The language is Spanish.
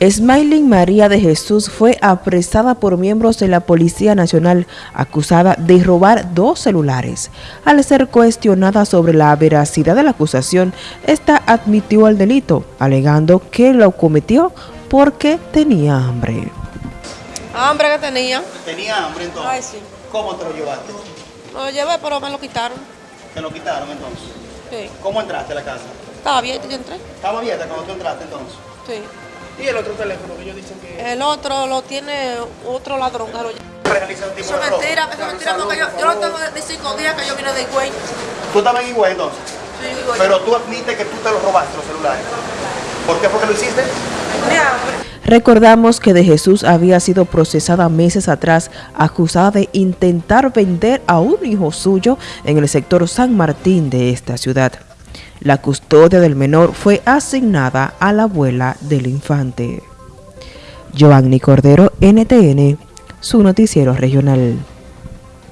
Smiling María de Jesús fue apresada por miembros de la Policía Nacional acusada de robar dos celulares. Al ser cuestionada sobre la veracidad de la acusación, esta admitió el delito, alegando que lo cometió porque tenía hambre. Hambre que tenía. ¿Tenía hambre entonces? Ay, sí. ¿Cómo te lo llevaste? Lo llevé, pero me lo quitaron. ¿Te lo quitaron entonces? Sí. ¿Cómo entraste a la casa? Estaba abierto y yo entré. ¿Estaba abierta cuando tú entraste entonces? Sí. Y el otro teléfono que ellos dicen que... El otro lo tiene otro ladrón lleva. Realiza un tipo Eso es mentira, eso es mentira porque yo, yo lo tengo de cinco días que yo vine de Higüey. ¿Tú estabas en Higüey entonces? Sí, yo. Pero tú admites que tú te los robaste los celulares. ¿Por qué fue que lo hiciste? Recordamos que de Jesús había sido procesada meses atrás, acusada de intentar vender a un hijo suyo en el sector San Martín de esta ciudad. La custodia del menor fue asignada a la abuela del infante. Giovanni Cordero, NTN, su noticiero regional.